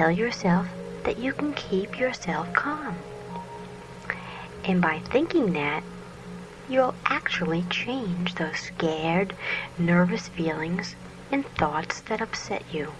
tell yourself that you can keep yourself calm. And by thinking that, you'll actually change those scared, nervous feelings and thoughts that upset you.